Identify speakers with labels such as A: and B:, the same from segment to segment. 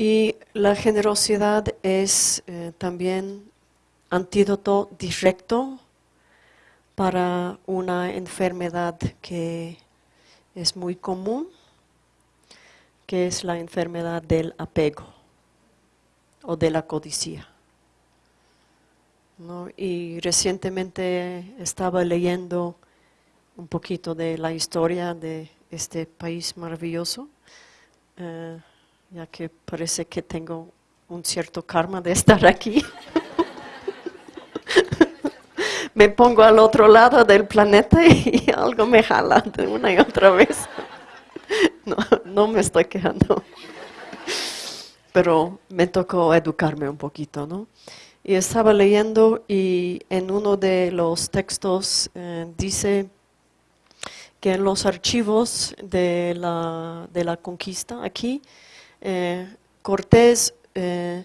A: Y la generosidad es eh, también antídoto directo para una enfermedad que es muy común, que es la enfermedad del apego o de la codicia. Y recientemente estaba leyendo un poquito de la historia de este país maravilloso. Eh, ya que parece que tengo un cierto karma de estar aquí. me pongo al otro lado del planeta y algo me jala de una y otra vez. no, no me estoy quejando. Pero me tocó educarme un poquito, ¿no? Y estaba leyendo y en uno de los textos eh, dice que en los archivos de la, de la conquista aquí, eh, Cortés, eh,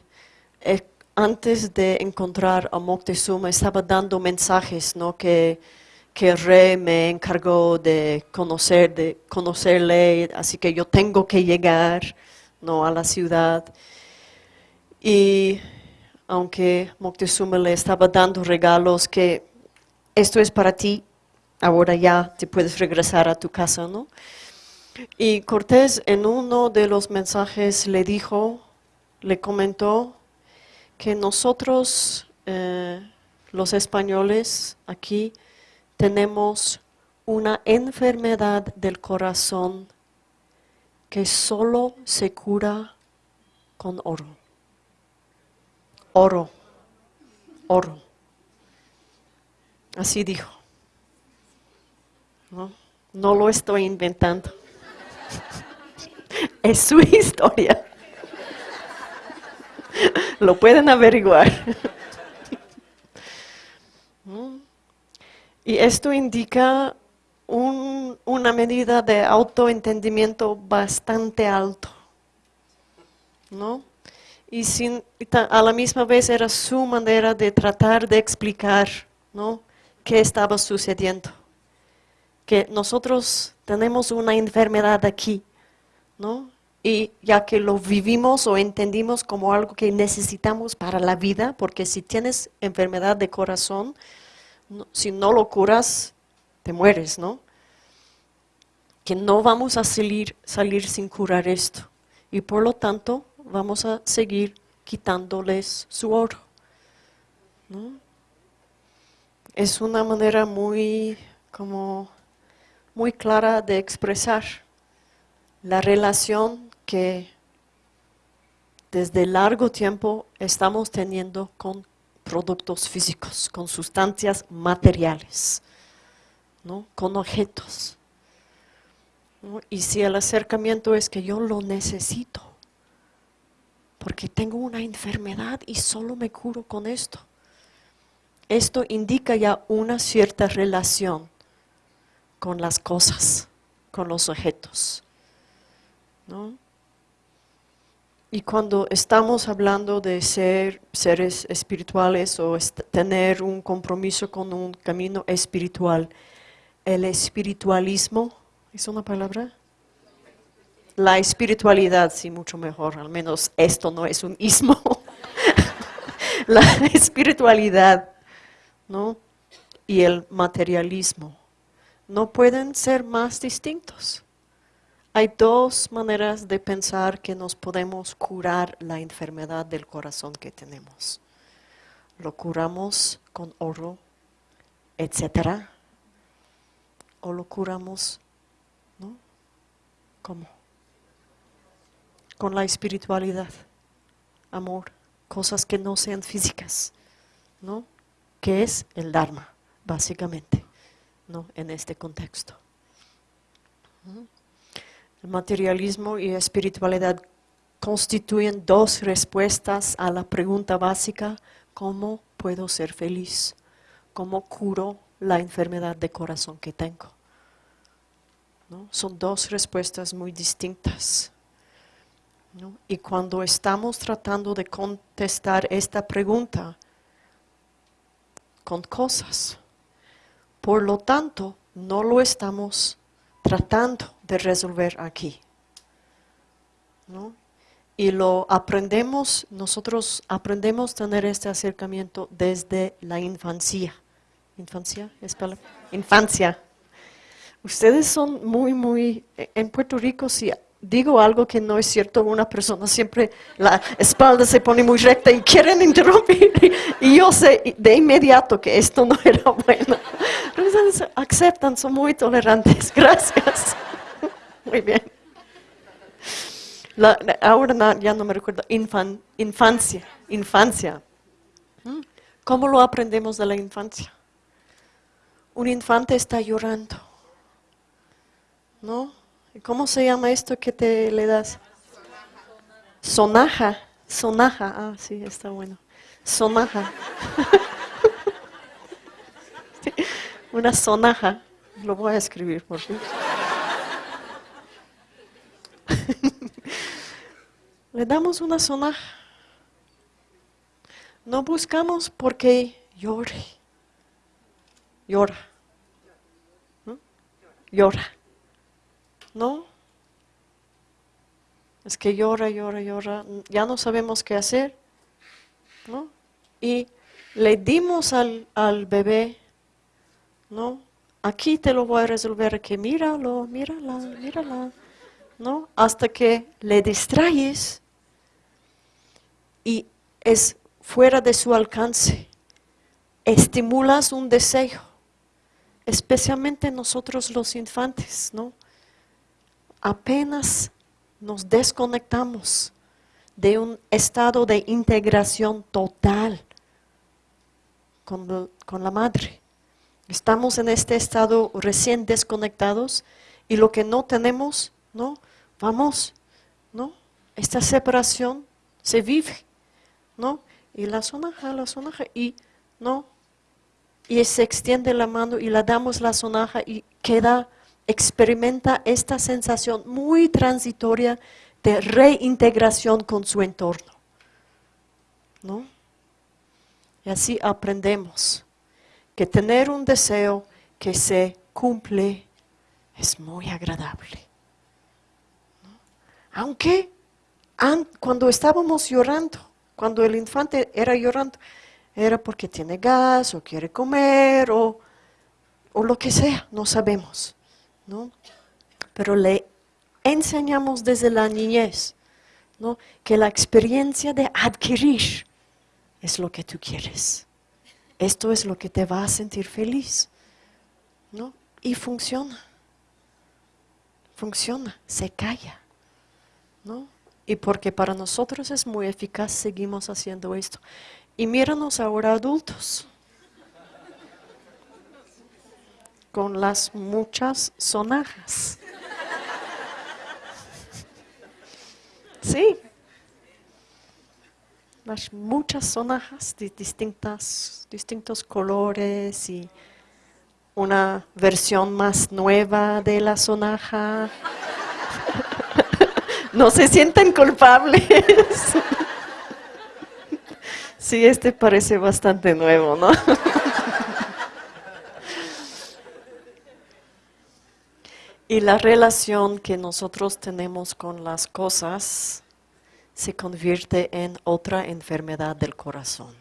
A: antes de encontrar a Moctezuma, estaba dando mensajes, ¿no? Que, que el rey me encargó de conocer, de conocerle, así que yo tengo que llegar, ¿no? A la ciudad. Y aunque Moctezuma le estaba dando regalos que esto es para ti, ahora ya te puedes regresar a tu casa, ¿no? Y Cortés en uno de los mensajes le dijo, le comentó que nosotros, eh, los españoles aquí, tenemos una enfermedad del corazón que solo se cura con oro. Oro, oro. Así dijo. No, no lo estoy inventando. es su historia. Lo pueden averiguar. Y esto indica una medida de autoentendimiento bastante alto. ¿no? Y a la misma vez era su manera de tratar de explicar ¿no? qué estaba sucediendo. Que nosotros tenemos una enfermedad aquí, ¿no? Y ya que lo vivimos o entendimos como algo que necesitamos para la vida, porque si tienes enfermedad de corazón, si no lo curas, te mueres, ¿no? Que no vamos a salir, salir sin curar esto. Y por lo tanto, vamos a seguir quitándoles su oro. ¿no? Es una manera muy, como, muy clara de expresar la relación que desde largo tiempo estamos teniendo con productos físicos, con sustancias materiales, ¿no? con objetos. Y si el acercamiento es que yo lo necesito, porque tengo una enfermedad y solo me curo con esto, esto indica ya una cierta relación con las cosas, con los objetos. Y cuando estamos hablando de ser seres espirituales o tener un compromiso con un camino espiritual, el espiritualismo, ¿es una palabra? La espiritualidad, sí, mucho mejor, al menos esto no es un ismo. La espiritualidad, ¿no? Y el materialismo no pueden ser más distintos. Hay dos maneras de pensar que nos podemos curar la enfermedad del corazón que tenemos. Lo curamos con oro, etcétera, o lo curamos, ¿no? ¿Cómo? Con la espiritualidad, amor, cosas que no sean físicas, ¿no? Que es el Dharma, básicamente, En este contexto. El materialismo y espiritualidad constituyen dos respuestas a la pregunta básica, ¿cómo puedo ser feliz? ¿Cómo curo la enfermedad de corazón que tengo? Son dos respuestas muy distintas. Y cuando estamos tratando de contestar esta pregunta con cosas, por lo tanto, no lo estamos tratando de resolver aquí. y lo aprendemos, nosotros aprendemos a tener este acercamiento desde la infancia. ¿Infancia? ¿Es? Infancia. Ustedes son muy, muy, en Puerto Rico, si digo algo que no es cierto, una persona siempre la espalda se pone muy recta y quieren interrumpir. Y yo sé de inmediato que esto no era bueno. Ustedes aceptan, son muy tolerantes. Gracias. Muy bien ahora ya no me recuerdo, infancia, infancia. ¿Mm? ¿Cómo lo aprendemos de la infancia? Un infante está llorando. ¿No? ¿Cómo se llama esto que te le das? Sonaja. Sonaja. Ah, sí, está bueno. Sonaja. Una sonaja. Lo voy a escribir por fin. Le damos una zona. No buscamos porque llore. Llora. Llora. ¿No? Es que llora, llora, llora. Ya no sabemos qué hacer. ¿No? Y le dimos al, al bebé, ¿no? Aquí te lo voy a resolver, que míralo, mírala, mírala, ¿no? Hasta que le distraes y es fuera de su alcance. Estimulas un deseo, especialmente nosotros los infantes, ¿no? Apenas nos desconectamos de un estado de integración total con, con la madre. Estamos en este estado recién desconectados y lo que no tenemos, ¿no? Vamos, ¿no? Esta separación se vive ¿no? Y la sonaja, la sonaja, y, ¿no? Y se extiende la mano y le damos la sonaja y queda, experimenta esta sensación muy transitoria de reintegración con su entorno, ¿no? Y así aprendemos que tener un deseo que se cumple es muy agradable. Aunque cuando estábamos llorando, cuando el infante era llorando, era porque tiene gas o quiere comer o, lo que sea, no sabemos. ¿no? Pero le enseñamos desde la niñez ¿no? que la experiencia de adquirir es lo que tú quieres. Esto es lo que te va a sentir feliz. ¿no? Y funciona. Funciona, se calla. ¿no? y porque para nosotros es muy eficaz, seguimos haciendo esto. Y míranos ahora adultos, con las muchas sonajas. Sí, las muchas sonajas de distintas, distintos colores y una versión más nueva de la sonaja no se sienten culpables. Sí, este parece bastante nuevo, ¿no? Y la relación que nosotros tenemos con las cosas se convierte en otra enfermedad del corazón.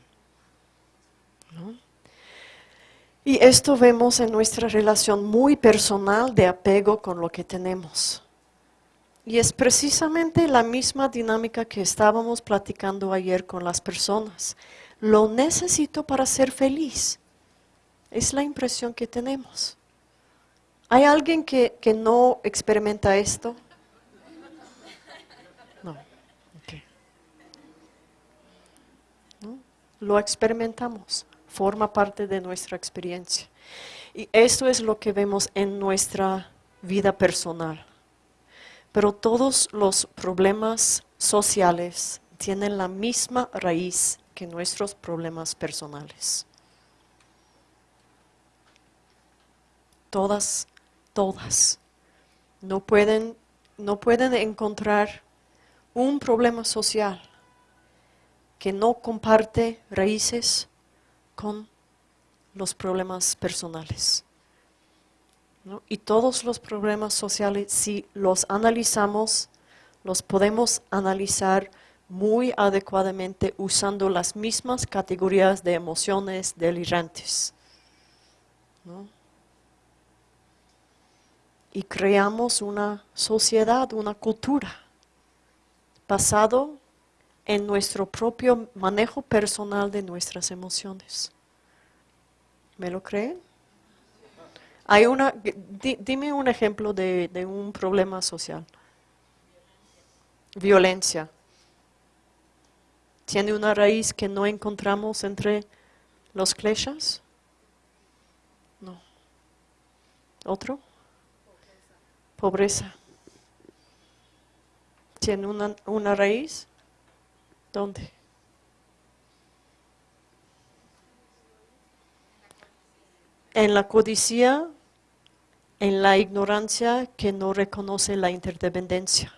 A: Y esto vemos en nuestra relación muy personal de apego con lo que tenemos. Y es precisamente la misma dinámica que estábamos platicando ayer con las personas. Lo necesito para ser feliz. Es la impresión que tenemos. ¿Hay alguien que, no experimenta esto? No. no. Lo experimentamos. Forma parte de nuestra experiencia. Y esto es lo que vemos en nuestra vida personal. Pero todos los problemas sociales tienen la misma raíz que nuestros problemas personales. Todas, todas. No pueden, no pueden encontrar un problema social que no comparte raíces con los problemas personales. Y todos los problemas sociales, si los analizamos, los podemos analizar muy adecuadamente usando las mismas categorías de emociones delirantes. Y creamos una sociedad, una cultura, basado en nuestro propio manejo personal de nuestras emociones. ¿Me lo creen? Hay una, dime un ejemplo de, un problema social. Violencia. ¿Tiene una raíz que no encontramos entre los kleshas? No. ¿Otro? Pobreza. ¿Tiene una, una raíz? ¿Dónde? En la codicia, en la ignorancia que no reconoce la interdependencia.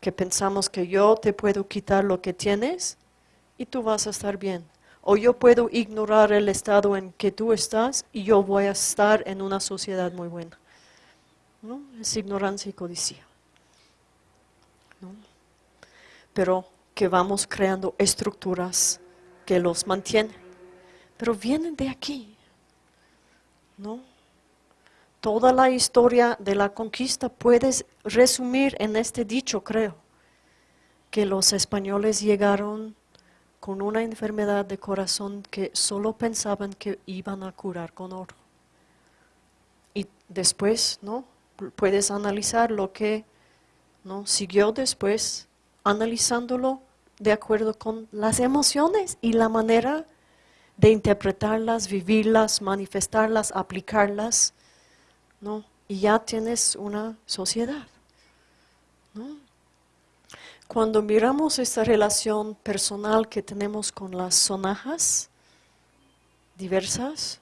A: Que pensamos que yo te puedo quitar lo que tienes y tú vas a estar bien. O yo puedo ignorar el estado en que tú estás y yo voy a estar en una sociedad muy buena. ¿No? Es ignorancia y codicia. Pero que vamos creando estructuras que los mantienen. Pero vienen de aquí, ¿no? Toda la historia de la conquista puedes resumir en este dicho, creo, que los españoles llegaron con una enfermedad de corazón que solo pensaban que iban a curar con oro. Y después, ¿no? Puedes analizar lo que ¿no? siguió después analizándolo de acuerdo con las emociones y la manera de interpretarlas, vivirlas, manifestarlas, aplicarlas, ¿no? Y ya tienes una sociedad, Cuando miramos esta relación personal que tenemos con las sonajas diversas,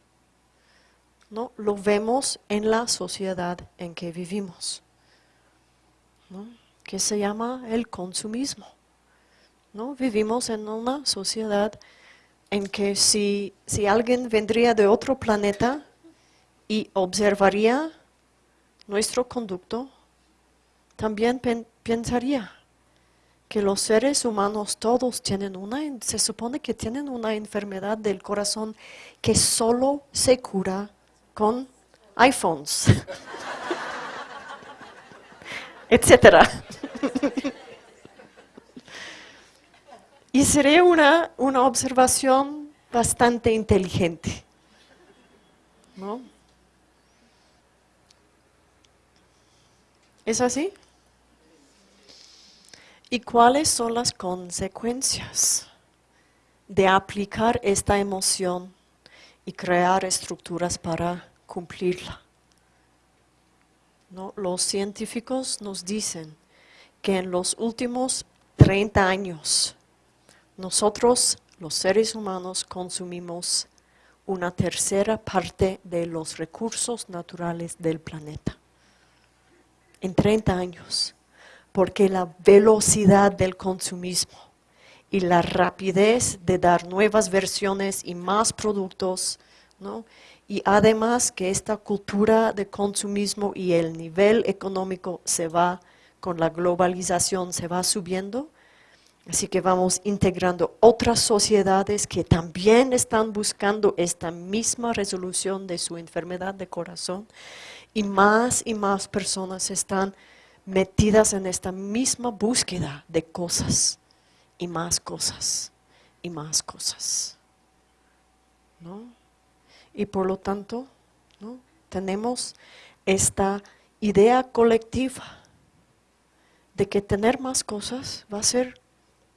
A: ¿no? Lo vemos en la sociedad en que vivimos, ¿no? Que se llama el consumismo. ¿no? Vivimos en una sociedad en que si, si alguien vendría de otro planeta y observaría nuestro conducto, también pensaría que los seres humanos todos tienen una, se supone que tienen una enfermedad del corazón que solo se cura con iPhones, etcétera. y sería una, una observación bastante inteligente. ¿No? ¿Es así? ¿Y cuáles son las consecuencias de aplicar esta emoción y crear estructuras para cumplirla? ¿No? Los científicos nos dicen que en los últimos 30 años nosotros, los seres humanos, consumimos una tercera parte de los recursos naturales del planeta. En 30 años. Porque la velocidad del consumismo y la rapidez de dar nuevas versiones y más productos, ¿no? Y además que esta cultura de consumismo y el nivel económico se va con la globalización se va subiendo, así que vamos integrando otras sociedades que también están buscando esta misma resolución de su enfermedad de corazón y más y más personas están metidas en esta misma búsqueda de cosas y más cosas y más cosas. ¿No? Y por lo tanto, tenemos esta idea colectiva de que tener más cosas va a ser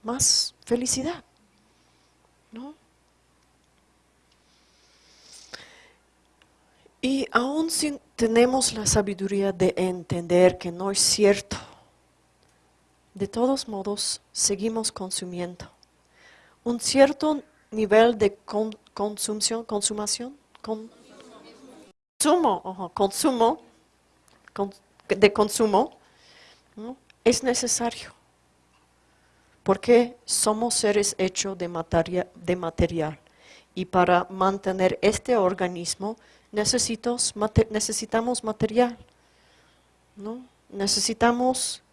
A: más felicidad. ¿no? Y aún si tenemos la sabiduría de entender que no es cierto, de todos modos seguimos consumiendo. Un cierto nivel de consumación, consumo, consumo, de consumo, es necesario, porque somos seres hechos de, de material y para mantener este organismo necesitamos material, ¿no? necesitamos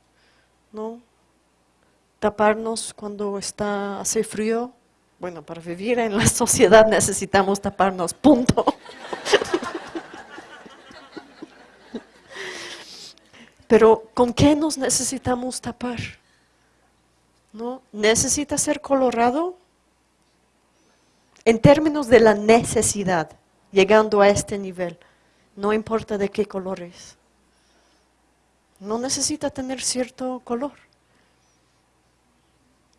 A: ¿no? Taparnos cuando está, hace frío. Bueno, para vivir en la sociedad necesitamos taparnos, punto. Pero ¿con qué nos necesitamos tapar? ¿No? ¿Necesita ser colorado? En términos de la necesidad, llegando a este nivel, no importa de qué color es. No necesita tener cierto color.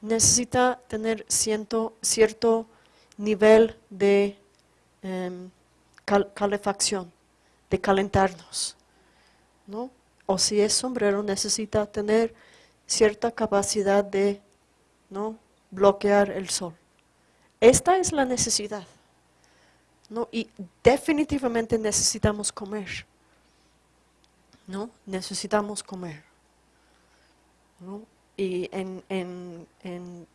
A: Necesita tener cierto, cierto nivel de em, calefacción, de calentarnos. ¿no? O si es sombrero, necesita tener cierta capacidad de ¿no? bloquear el sol. Esta es la necesidad. ¿no? Y definitivamente necesitamos comer. ¿no? Necesitamos comer. Y en, en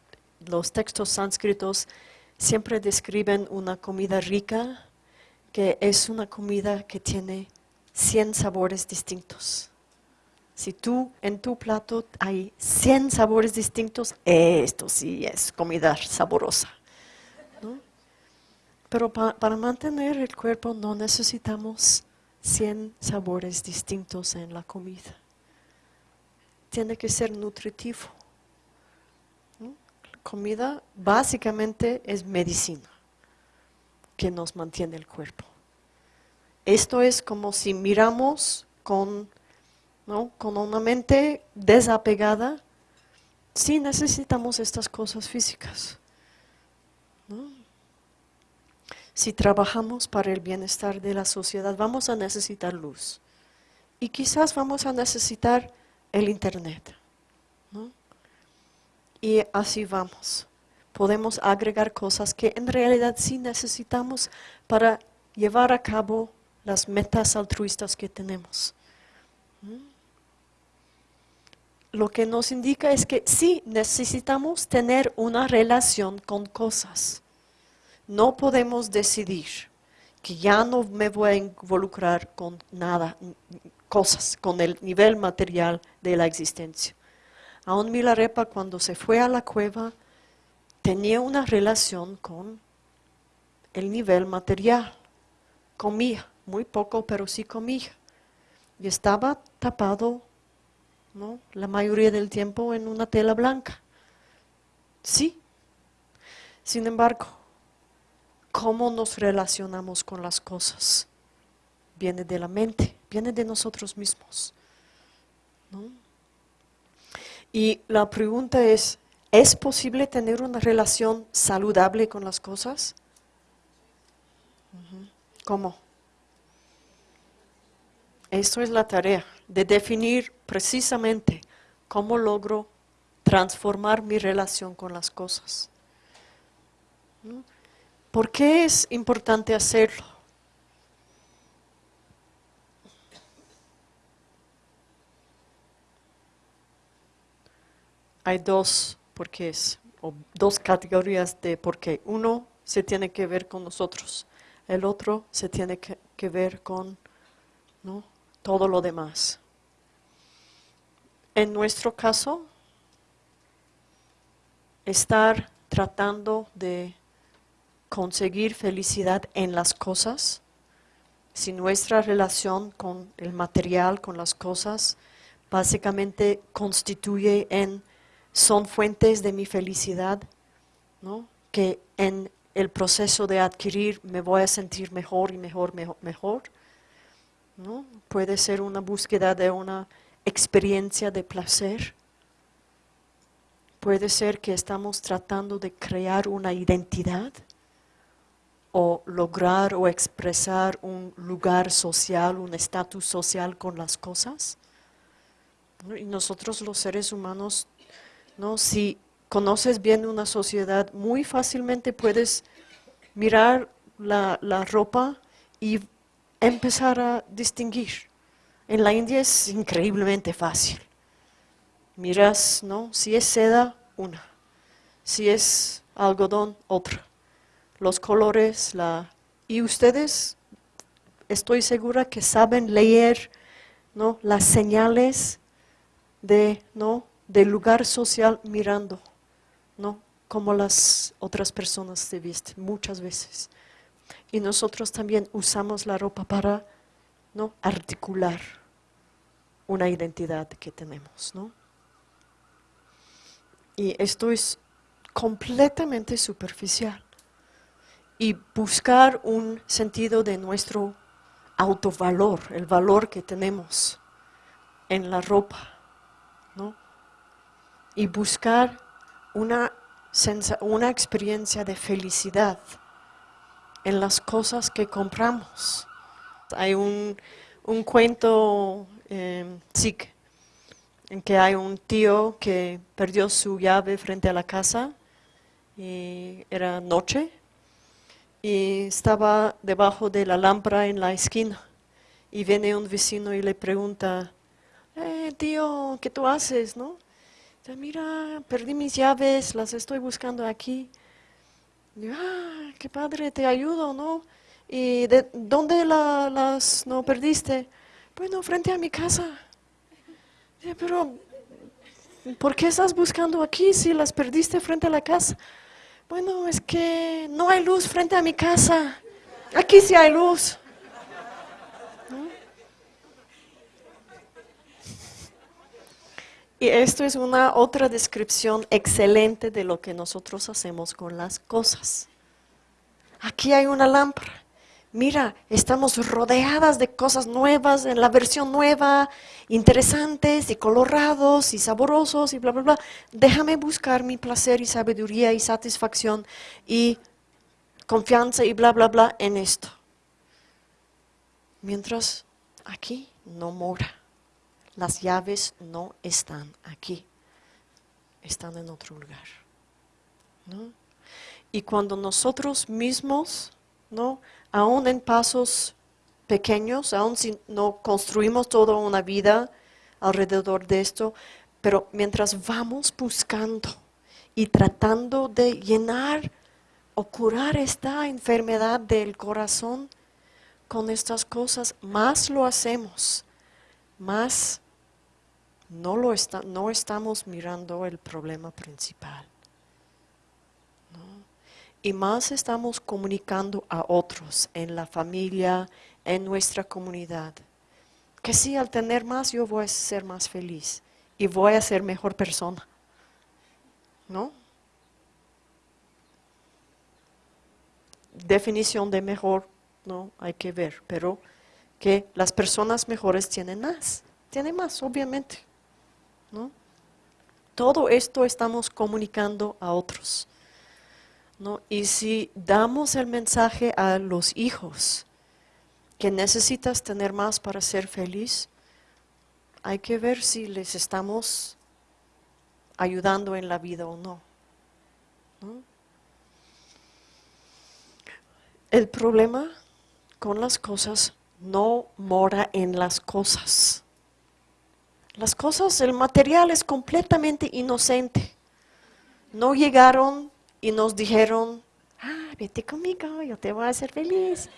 A: los textos sánscritos siempre describen una comida rica, que es una comida que tiene 100 sabores distintos. Si tú en tu plato hay 100 sabores distintos, esto sí es comida saborosa. Pero para mantener el cuerpo no necesitamos 100 sabores distintos en la comida. Tiene que ser nutritivo. Comida básicamente es medicina que nos mantiene el cuerpo. Esto es como si miramos con, con una mente desapegada, sí necesitamos estas cosas físicas. Si trabajamos para el bienestar de la sociedad, vamos a necesitar luz. Y quizás vamos a necesitar el Internet. Y así vamos. Podemos agregar cosas que en realidad sí necesitamos para llevar a cabo las metas altruistas que tenemos. Lo que nos indica es que sí necesitamos tener una relación con cosas. No podemos decidir que ya no me voy a involucrar con nada, cosas, con el nivel material de la existencia. Aún Milarepa cuando se fue a la cueva tenía una relación con el nivel material. Comía, muy poco, pero sí comía. Y estaba tapado ¿no? la mayoría del tiempo en una tela blanca. Sí. Sin embargo, cómo nos relacionamos con las cosas. Viene de la mente, viene de nosotros mismos. Y la pregunta es, ¿es posible tener una relación saludable con las cosas? ¿Cómo? Esto es la tarea de definir precisamente cómo logro transformar mi relación con las cosas. ¿Por qué es importante hacerlo? Hay dos porqués, o dos categorías de por qué. Uno se tiene que ver con nosotros, el otro se tiene que, ver con todo lo demás. En nuestro caso, estar tratando de conseguir felicidad en las cosas, si nuestra relación con el material, con las cosas, básicamente constituye en, son fuentes de mi felicidad, ¿no? que en el proceso de adquirir me voy a sentir mejor y mejor, mejor, mejor. ¿no? Puede ser una búsqueda de una experiencia de placer. Puede ser que estamos tratando de crear una identidad o lograr o expresar un lugar social, un estatus social con las cosas. Y nosotros los seres humanos, ¿no? si conoces bien una sociedad, muy fácilmente puedes mirar la, la ropa y empezar a distinguir. En la India es increíblemente fácil. Miras, ¿no? Si es seda, una. Si es algodón, otra los colores, la, y ustedes estoy segura que saben leer ¿no? las señales de ¿no? Del lugar social mirando, ¿no? Como las otras personas se visten muchas veces. Y nosotros también usamos la ropa para, ¿no? Articular una identidad que tenemos, ¿no? Y esto es completamente superficial. Y buscar un sentido de nuestro autovalor, el valor que tenemos en la ropa. Y buscar una, una experiencia de felicidad en las cosas que compramos. Hay un, un cuento eh, en que hay un tío que perdió su llave frente a la casa y era noche y estaba debajo de la lámpara en la esquina y viene un vecino y le pregunta, eh, tío, ¿qué tú haces? ¿no? Mira, perdí mis llaves, las estoy buscando aquí. Ah, qué padre, te ayudo, ¿no? ¿Y de dónde las no perdiste? Bueno, frente a mi casa. pero, ¿por qué estás buscando aquí si las perdiste frente a la casa? Bueno, es que no hay luz frente a mi casa. Aquí sí hay luz. Y esto es una otra descripción excelente de lo que nosotros hacemos con las cosas. Aquí hay una lámpara. Mira, estamos rodeadas de cosas nuevas, en la versión nueva, interesantes y colorados y saborosos y bla, bla, bla. Déjame buscar mi placer y sabiduría y satisfacción y confianza y bla, bla, bla en esto. Mientras aquí no mora. Las llaves no están aquí, están en otro lugar. Y cuando nosotros mismos, ¿no? aún en pasos pequeños, aún si no construimos toda una vida alrededor de esto, pero mientras vamos buscando y tratando de llenar o curar esta enfermedad del corazón con estas cosas, más lo hacemos, más no, lo está, no estamos mirando el problema principal. Y más estamos comunicando a otros en la familia, en nuestra comunidad, que sí, al tener más yo voy a ser más feliz y voy a ser mejor persona. ¿No? Definición de mejor, no hay que ver, pero que las personas mejores tienen más, tienen más, obviamente. Todo esto estamos comunicando a otros. Y si damos el mensaje a los hijos que necesitas tener más para ser feliz, hay que ver si les estamos ayudando en la vida o no. El problema con las cosas no mora en las cosas. Las cosas, el material es completamente inocente. No llegaron y nos dijeron, ah, vete conmigo, yo te voy a hacer feliz.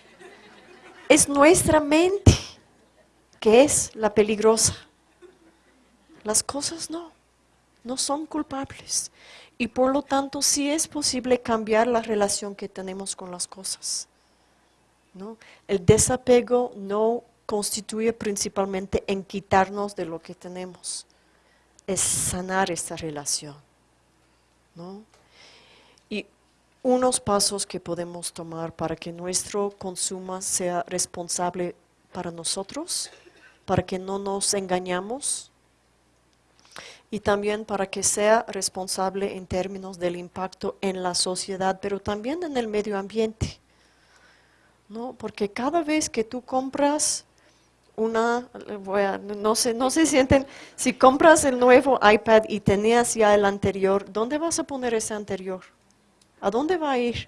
A: Es nuestra mente que es la peligrosa. Las cosas no, no son culpables. Y por lo tanto sí es posible cambiar la relación que tenemos con las cosas. ¿no? El desapego no constituye principalmente en quitarnos de lo que tenemos, es sanar esta relación. Y unos pasos que podemos tomar para que nuestro consumo sea responsable para nosotros, para que no nos engañamos y también para que sea responsable en términos del impacto en la sociedad, pero también en el medio ambiente. ¿no? Porque cada vez que tú compras una, no sé, no se sienten, si compras el nuevo iPad y tenías ya el anterior, ¿dónde vas a poner ese anterior? ¿A dónde va a ir?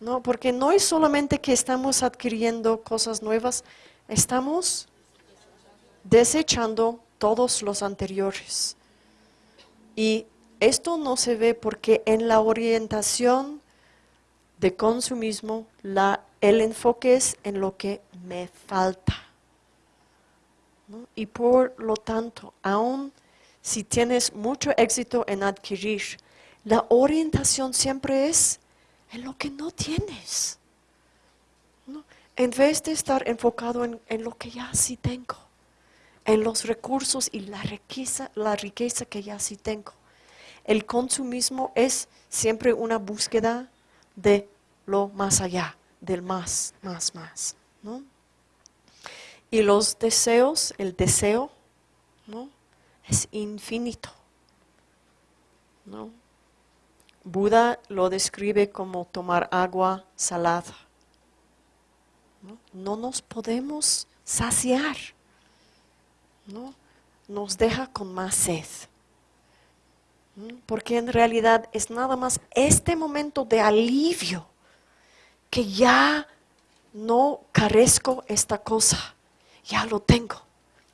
A: No, porque no es solamente que estamos adquiriendo cosas nuevas, estamos desechando todos los anteriores. Y esto no se ve porque en la orientación de consumismo la el enfoque es en lo que me falta. Y por lo tanto, aun si tienes mucho éxito en adquirir, la orientación siempre es en lo que no tienes. En vez de estar enfocado en, en, lo que ya sí tengo, en los recursos y la riqueza, la riqueza que ya sí tengo. El consumismo es siempre una búsqueda de lo más allá, del más, más, más. ¿no? Y los deseos, el deseo, ¿no? Es infinito. ¿no? Buda lo describe como tomar agua salada. No, no nos podemos saciar. ¿no? Nos deja con más sed. Porque en realidad es nada más este momento de alivio que ya no carezco esta cosa, ya lo tengo.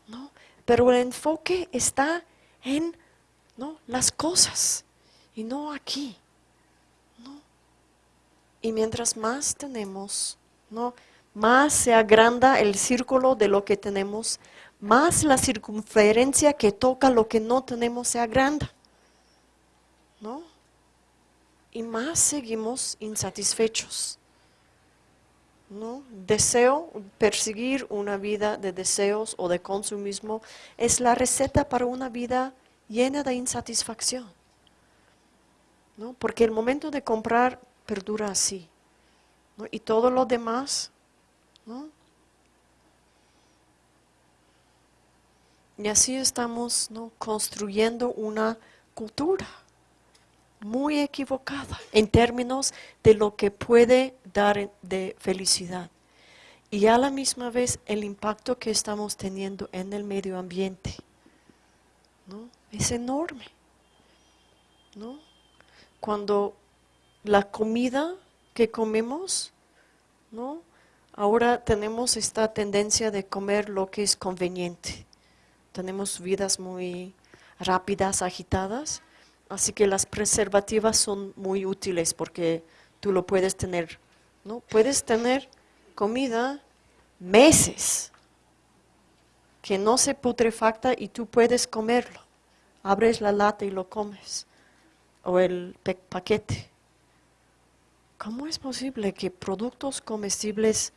A: ¿no? Pero el enfoque está en ¿no? las cosas y no aquí. ¿no? Y mientras más tenemos, ¿no? más se agranda el círculo de lo que tenemos, más la circunferencia que toca lo que no tenemos se agranda. ¿no? Y más seguimos insatisfechos. ¿No? Deseo, perseguir una vida de deseos o de consumismo es la receta para una vida llena de insatisfacción. ¿no? Porque el momento de comprar perdura así. Y todo lo demás, ¿no? Y así estamos ¿no? construyendo una cultura muy equivocada en términos de lo que puede dar de felicidad. Y a la misma vez el impacto que estamos teniendo en el medio ambiente ¿no? es enorme. ¿no? Cuando la comida que comemos, ¿no? ahora tenemos esta tendencia de comer lo que es conveniente. Tenemos vidas muy rápidas, agitadas, Así que las preservativas son muy útiles porque tú lo puedes tener, ¿no? Puedes tener comida meses que no se putrefacta y tú puedes comerlo. Abres la lata y lo comes. O el paquete. ¿Cómo es posible que productos comestibles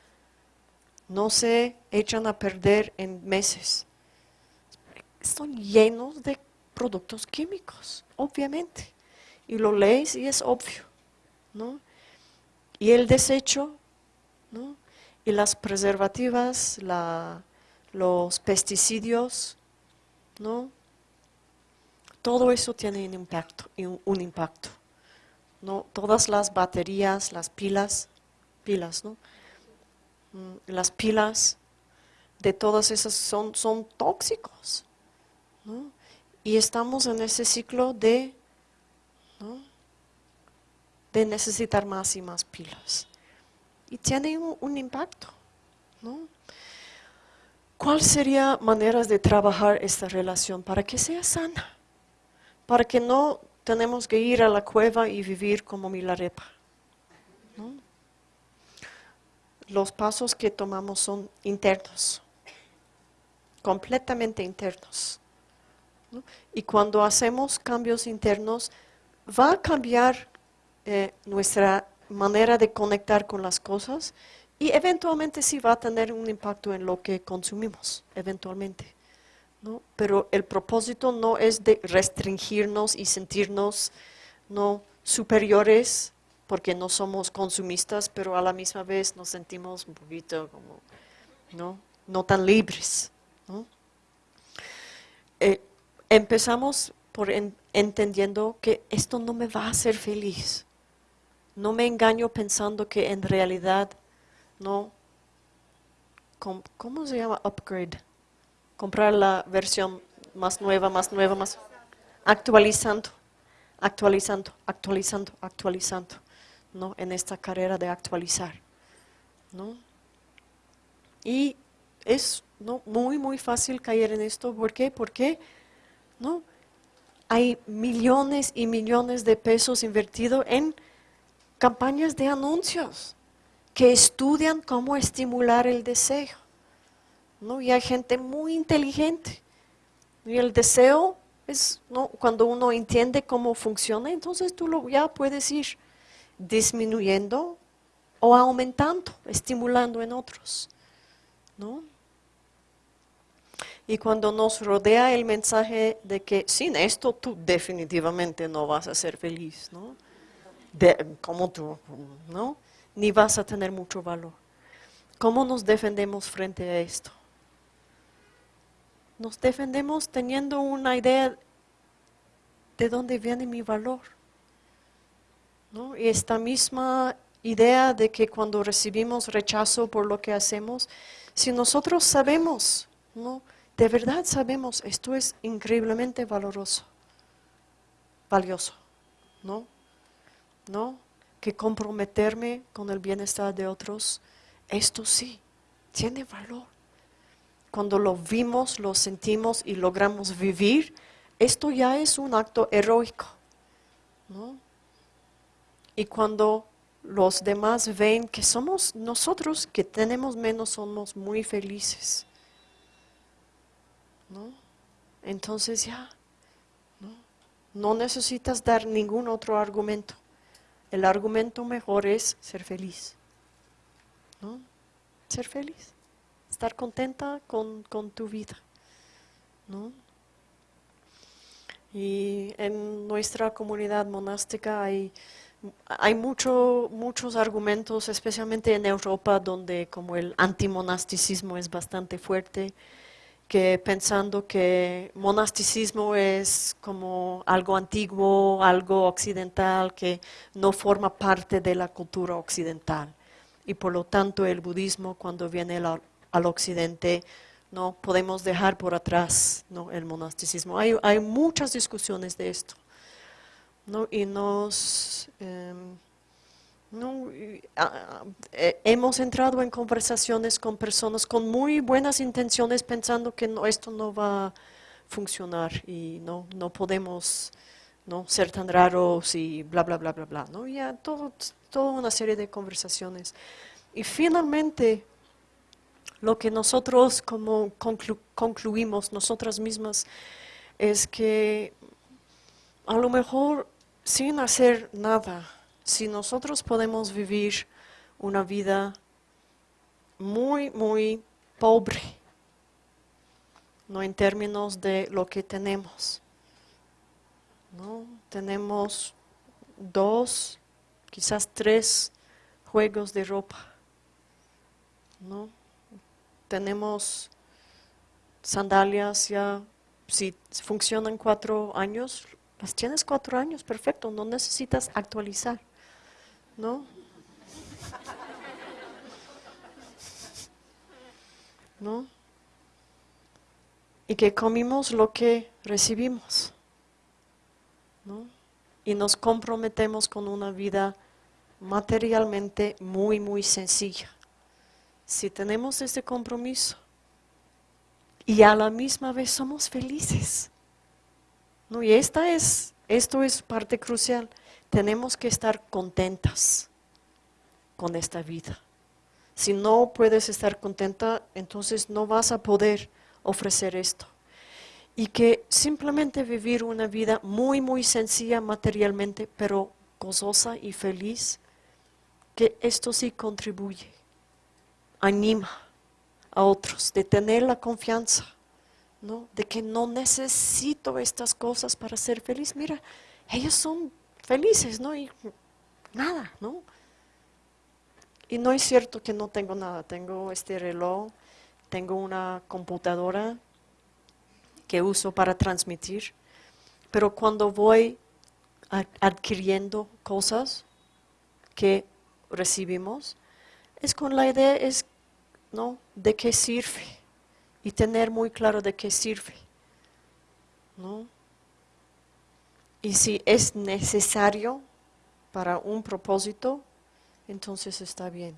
A: no se echan a perder en meses? Están llenos de productos químicos, obviamente. Y lo lees y es obvio, ¿no? Y el desecho, ¿no? Y las preservativas, los pesticidios, ¿no? Todo eso tiene un impacto, un impacto, ¿no? Todas las baterías, las pilas, pilas, ¿no? Mm, las pilas de todas esas son, son tóxicos, ¿no? Y estamos en ese ciclo de, de necesitar más y más pilas. Y tiene un, impacto. ¿no? ¿Cuál sería maneras de trabajar esta relación para que sea sana? Para que no tenemos que ir a la cueva y vivir como Milarepa. Los pasos que tomamos son internos, completamente internos. Y cuando hacemos cambios internos, va a cambiar eh, nuestra manera de conectar con las cosas y eventualmente sí va a tener un impacto en lo que consumimos, eventualmente. ¿no? Pero el propósito no es de restringirnos y sentirnos no superiores porque no somos consumistas, pero a la misma vez nos sentimos un poquito como no, no tan libres. ¿no? Eh, empezamos por entendiendo que esto no me va a hacer feliz. No me engaño pensando que en realidad no, ¿cómo se llama? Upgrade. Comprar la versión más nueva, más nueva, más actualizando, actualizando, actualizando, actualizando, ¿no? En esta carrera de actualizar, ¿no? Y es ¿no? muy, muy fácil caer en esto. ¿Por qué? Porque ¿no? Hay millones y millones de pesos invertidos en campañas de anuncios que estudian cómo estimular el deseo. ¿no? Y hay gente muy inteligente. Y el deseo es, ¿no? Cuando uno entiende cómo funciona, entonces tú lo ya puedes ir disminuyendo o aumentando, estimulando en otros, ¿no? Y cuando nos rodea el mensaje de que sin esto tú definitivamente no vas a ser feliz, ¿no? como tú, ¿no? Ni vas a tener mucho valor. ¿Cómo nos defendemos frente a esto? Nos defendemos teniendo una idea de dónde viene mi valor. ¿no? Y esta misma idea de que cuando recibimos rechazo por lo que hacemos, si nosotros sabemos, ¿no? De verdad sabemos, esto es increíblemente valoroso, valioso, ¿no? ¿No? Que comprometerme con el bienestar de otros, esto sí, tiene valor. Cuando lo vimos, lo sentimos y logramos vivir, esto ya es un acto heroico, ¿no? Y cuando los demás ven que somos nosotros que tenemos menos, somos muy felices. ¿No? Entonces ya, ¿no? no necesitas dar ningún otro argumento. El argumento mejor es ser feliz. ¿no? Ser feliz. Estar contenta con, con tu vida. ¿no? Y en nuestra comunidad monástica hay, hay mucho, muchos argumentos, especialmente en Europa, donde como el antimonasticismo es bastante fuerte que pensando que monasticismo es como algo antiguo, algo occidental, que no forma parte de la cultura occidental. Y por lo tanto el budismo cuando viene al, occidente no podemos dejar por atrás ¿no? el monasticismo. Hay, hay muchas discusiones de esto. ¿no? Y nos... Em, no, eh, hemos entrado en conversaciones con personas con muy buenas intenciones pensando que esto no va a funcionar y no, no podemos ¿no? ser tan raros y bla, bla, bla, bla, bla. ¿no? Ya todo, toda una serie de conversaciones. Y finalmente, lo que nosotros como concluimos, nosotras mismas, es que a lo mejor sin hacer nada, si nosotros podemos vivir una vida muy, muy pobre, no en términos de lo que tenemos, ¿no? Tenemos dos, quizás tres juegos de ropa, ¿no? Tenemos sandalias ya, si funcionan cuatro años, las tienes cuatro años, perfecto, no necesitas actualizar. ¿No? ¿No? Y que comimos lo que recibimos, ¿no? Y nos comprometemos con una vida materialmente muy, muy sencilla. Si tenemos ese compromiso y a la misma vez somos felices, ¿no? Y esta es, esto es parte crucial tenemos que estar contentas con esta vida. Si no puedes estar contenta, entonces no vas a poder ofrecer esto. Y que simplemente vivir una vida muy, muy sencilla materialmente, pero gozosa y feliz, que esto sí contribuye, anima a otros, de tener la confianza, ¿no? de que no necesito estas cosas para ser feliz. Mira, ellos son felices, ¿no? Y nada, ¿no? Y no es cierto que no tengo nada, tengo este reloj, tengo una computadora que uso para transmitir, pero cuando voy adquiriendo cosas que recibimos, es con la idea es, ¿no? de qué sirve y tener muy claro de qué sirve. ¿no? Y si es necesario para un propósito, entonces está bien.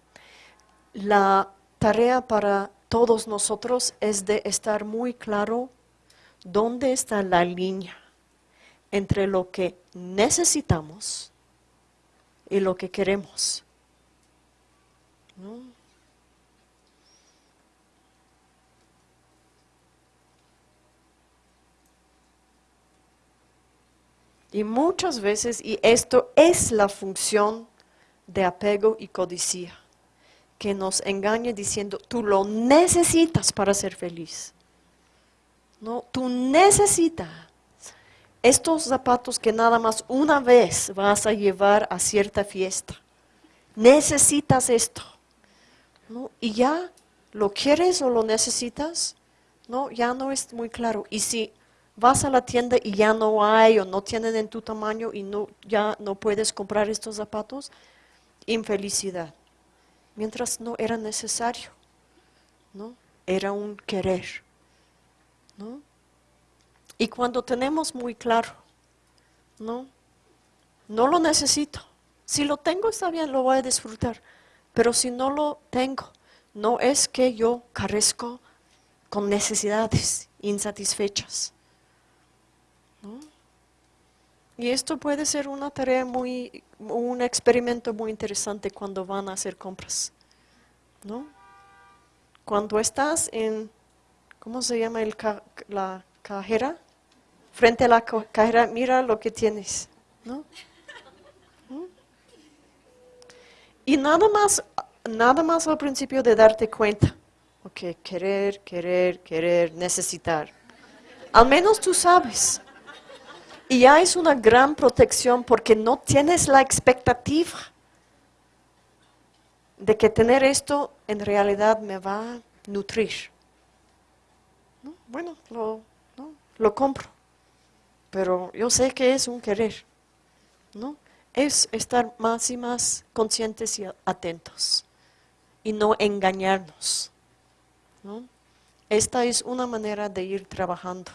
A: La tarea para todos nosotros es de estar muy claro dónde está la línea entre lo que necesitamos y lo que queremos. Y muchas veces, y esto es la función de apego y codicia, que nos engaña diciendo, tú lo necesitas para ser feliz. No, tú necesitas estos zapatos que nada más una vez vas a llevar a cierta fiesta. Necesitas esto. ¿no? Y ya lo quieres o lo necesitas, no, ya no es muy claro. Y si vas a la tienda y ya no hay o no tienen en tu tamaño y no, ya no puedes comprar estos zapatos, infelicidad. Mientras no era necesario, ¿no? Era un querer, ¿no? Y cuando tenemos muy claro, ¿no? No lo necesito. Si lo tengo está bien, lo voy a disfrutar. Pero si no lo tengo, no es que yo carezco con necesidades insatisfechas. Y esto puede ser una tarea muy, un experimento muy interesante cuando van a hacer compras. ¿no? Cuando estás en, ¿cómo se llama el la cajera? Frente a la cajera, mira lo que tienes. ¿no? ¿Mm? Y nada más, nada más al principio de darte cuenta. Ok, querer, querer, querer, necesitar. Al menos tú sabes. Y ya es una gran protección porque no tienes la expectativa de que tener esto en realidad me va a nutrir. Bueno, lo, lo compro, pero yo sé que es un querer. ¿no? Es estar más y más conscientes y atentos y no engañarnos. Esta es una manera de ir trabajando.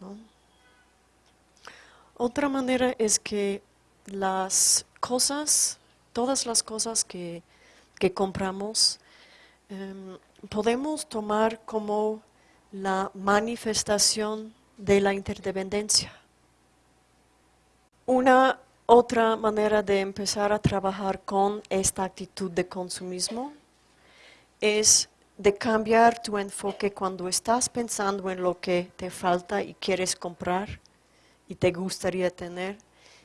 A: ¿no? Otra manera es que las cosas, todas las cosas que, compramos, em, podemos tomar como la manifestación de la interdependencia. Una otra manera de empezar a trabajar con esta actitud de consumismo es de cambiar tu enfoque cuando estás pensando en lo que te falta y quieres comprar y te gustaría tener,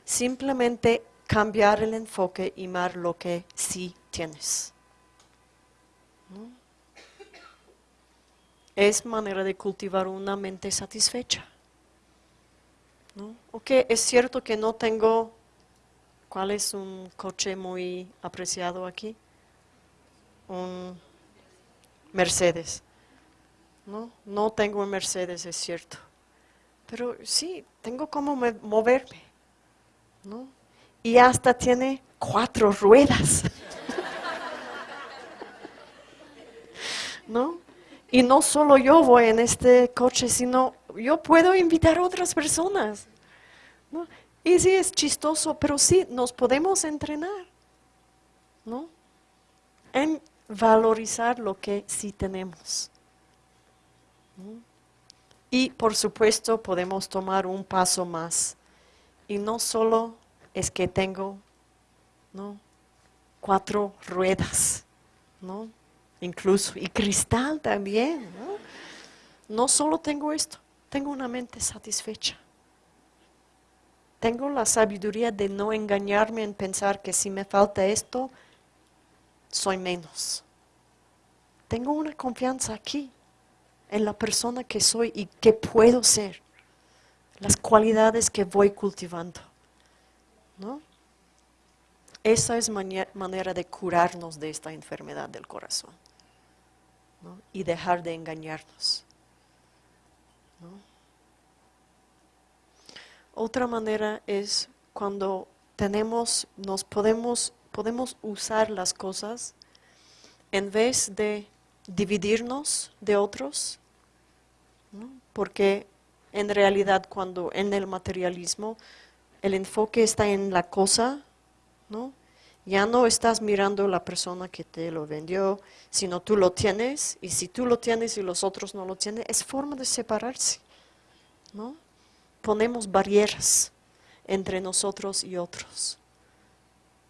A: simplemente cambiar el enfoque y mar lo que sí tienes. Es manera de cultivar una mente satisfecha. ¿no? Ok, es cierto que no tengo, ¿cuál es un coche muy apreciado aquí? Un Mercedes. No, no tengo un Mercedes, es cierto. Pero sí, tengo como moverme, ¿no? Y hasta tiene cuatro ruedas. ¿No? Y no solo yo voy en este coche, sino yo puedo invitar a otras personas. ¿no? Y sí, es chistoso, pero sí, nos podemos entrenar, ¿no? En valorizar lo que sí tenemos. ¿no? Y por supuesto podemos tomar un paso más. Y no solo es que tengo ¿no? cuatro ruedas, ¿no? incluso, y cristal también. ¿no? no solo tengo esto, tengo una mente satisfecha. Tengo la sabiduría de no engañarme en pensar que si me falta esto, soy menos. Tengo una confianza aquí en la persona que soy y que puedo ser, las cualidades que voy cultivando. ¿no? Esa es manera de curarnos de esta enfermedad del corazón y dejar de engañarnos. Otra manera es cuando tenemos, nos podemos, podemos usar las cosas en vez de dividirnos de otros, porque en realidad cuando en el materialismo el enfoque está en la cosa, ¿no? ya no estás mirando la persona que te lo vendió, sino tú lo tienes, y si tú lo tienes y los otros no lo tienen, es forma de separarse. ¿no? Ponemos barreras entre nosotros y otros.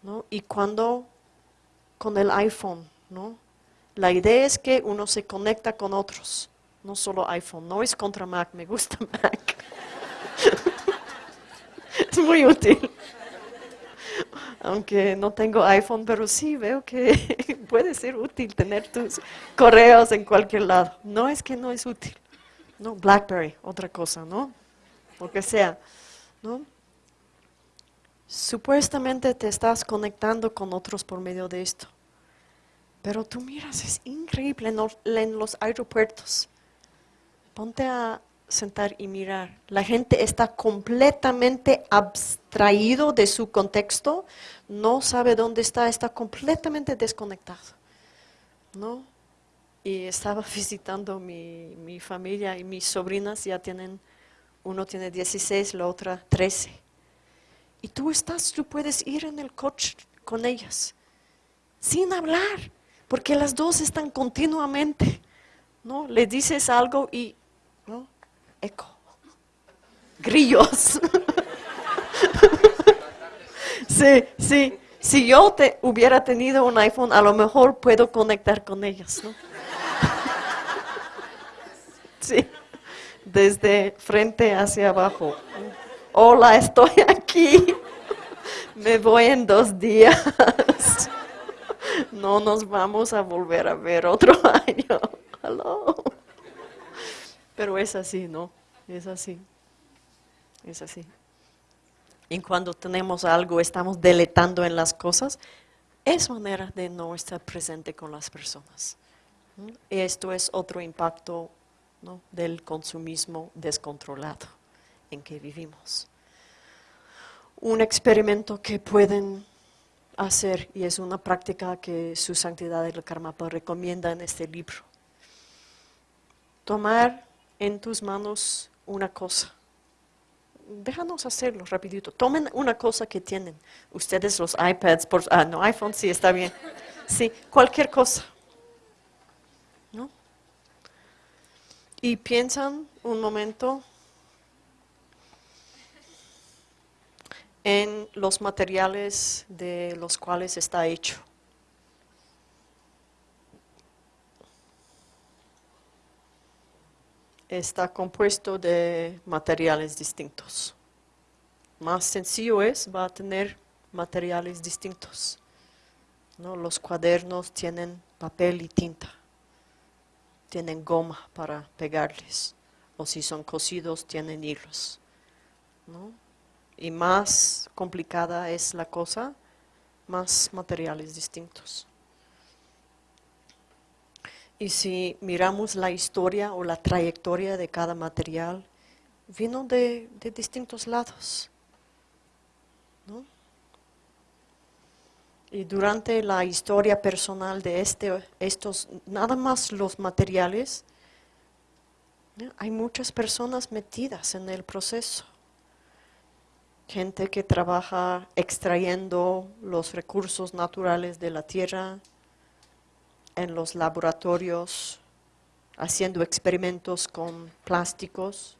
A: ¿no? Y cuando con el iPhone, ¿no? La idea es que uno se conecta con otros, no solo iPhone. No es contra Mac, me gusta Mac. es muy útil. Aunque no tengo iPhone, pero sí veo que puede ser útil tener tus correos en cualquier lado. No es que no es útil. No, BlackBerry, otra cosa, ¿no? Lo que sea, ¿no? Supuestamente te estás conectando con otros por medio de esto. Pero tú miras, es increíble en los, aeropuertos. Ponte a sentar y mirar. La gente está completamente abstraído de su contexto, no sabe dónde está, está completamente desconectado. ¿No? Y estaba visitando mi, mi familia y mis sobrinas ya tienen, uno tiene 16, la otra 13 y tú estás, tú puedes ir en el coche con ellas, sin hablar, porque las dos están continuamente, ¿no? Le dices algo y, ¿no? Eco, grillos. sí, sí. Si yo te hubiera tenido un iPhone, a lo mejor puedo conectar con ellas, ¿no? sí, desde frente hacia abajo hola, estoy aquí, me voy en dos días, no nos vamos a volver a ver otro año. Pero es así, ¿no? Es así, es así. Y cuando tenemos algo, estamos deletando en las cosas, es manera de no estar presente con las personas. Esto es otro impacto del consumismo descontrolado en que vivimos. Un experimento que pueden hacer, y es una práctica que su santidad el Karmapa recomienda en este libro. Tomar en tus manos una cosa. Déjanos hacerlo rapidito. Tomen una cosa que tienen. Ustedes los iPads, por, ah, no, iPhone sí está bien. Sí, cualquier cosa. ¿No? Y piensan un momento en los materiales de los cuales está hecho. Está compuesto de materiales distintos. Más sencillo es, va a tener materiales distintos. Los cuadernos tienen papel y tinta, tienen goma para pegarles, o si son cosidos tienen hilos. ¿no? Y más complicada es la cosa, más materiales distintos. Y si miramos la historia o la trayectoria de cada material, vino de, distintos lados. Y durante la historia personal de este, estos, nada más los materiales, hay muchas personas metidas en el proceso gente que trabaja extrayendo los recursos naturales de la tierra en los laboratorios, haciendo experimentos con plásticos,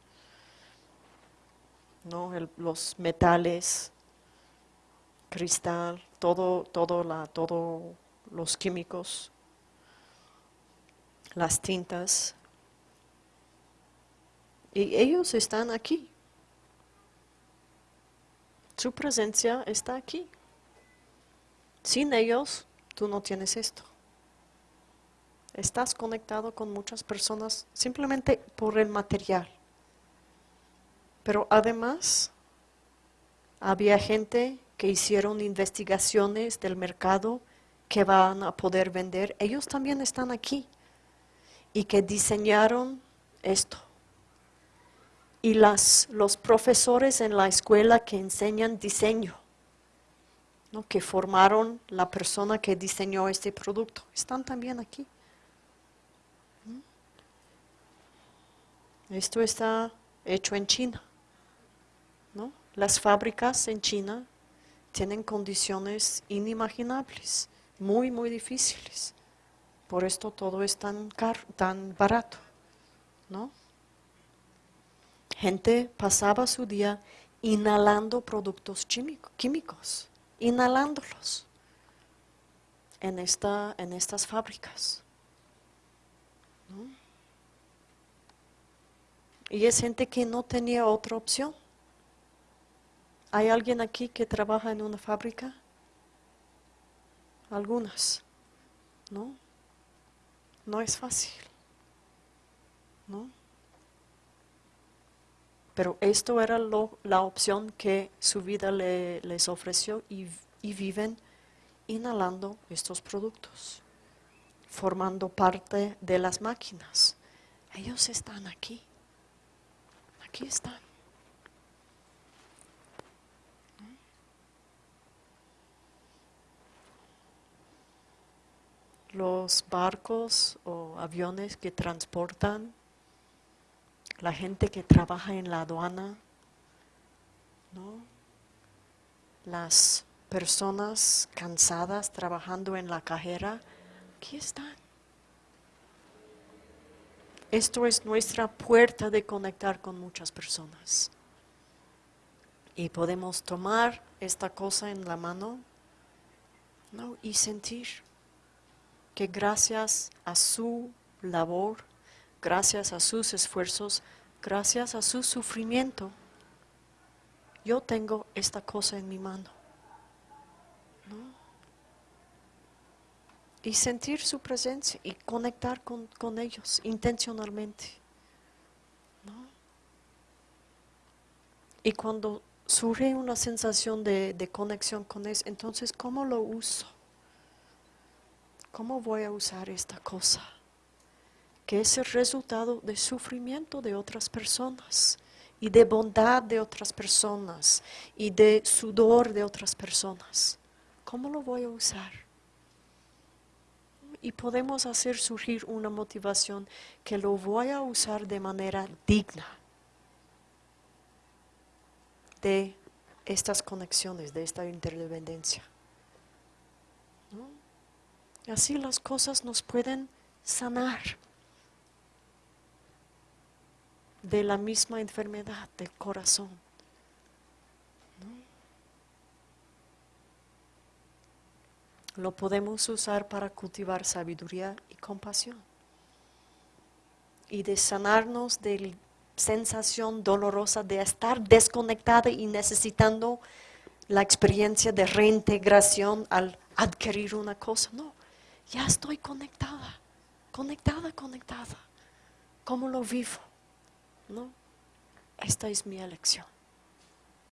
A: los metales, cristal, todo, todo la, todo los químicos, las tintas. Y ellos están aquí. Su presencia está aquí. Sin ellos, tú no tienes esto. Estás conectado con muchas personas simplemente por el material. Pero además, había gente que hicieron investigaciones del mercado que van a poder vender. Ellos también están aquí y que diseñaron esto y las, los profesores en la escuela que enseñan diseño, ¿no? que formaron la persona que diseñó este producto, están también aquí. Esto está hecho en China. ¿no? Las fábricas en China tienen condiciones inimaginables, muy, muy difíciles. Por esto todo es tan, caro, tan barato. ¿no? Gente pasaba su día inhalando productos químicos, inhalándolos en, esta, en estas fábricas. Y es gente que no tenía otra opción. ¿Hay alguien aquí que trabaja en una fábrica? Algunas, ¿no? No es fácil, ¿no? Pero esto era lo, la opción que su vida le, les ofreció y, y viven inhalando estos productos, formando parte de las máquinas. Ellos están aquí, aquí están. los barcos o aviones que transportan, la gente que trabaja en la aduana, ¿no? las personas cansadas trabajando en la cajera, aquí están. Esto es nuestra puerta de conectar con muchas personas. Y podemos tomar esta cosa en la mano ¿no? y sentir que gracias a su labor, gracias a sus esfuerzos, gracias a su sufrimiento, yo tengo esta cosa en mi mano. Y sentir su presencia y conectar con, ellos intencionalmente. Y cuando surge una sensación de, de conexión con ellos, entonces, ¿cómo lo uso? ¿Cómo voy a usar esta cosa? Que es el resultado de sufrimiento de otras personas y de bondad de otras personas y de sudor de otras personas. ¿Cómo lo voy a usar? Y podemos hacer surgir una motivación que lo voy a usar de manera digna de estas conexiones, de esta interdependencia. Así las cosas nos pueden sanar de la misma enfermedad del corazón. Lo podemos usar para cultivar sabiduría y compasión. Y de sanarnos de la sensación dolorosa de estar desconectada y necesitando la experiencia de reintegración al adquirir una cosa. No, ya estoy conectada, conectada, conectada. ¿Cómo lo vivo? ¿No? Esta es mi elección.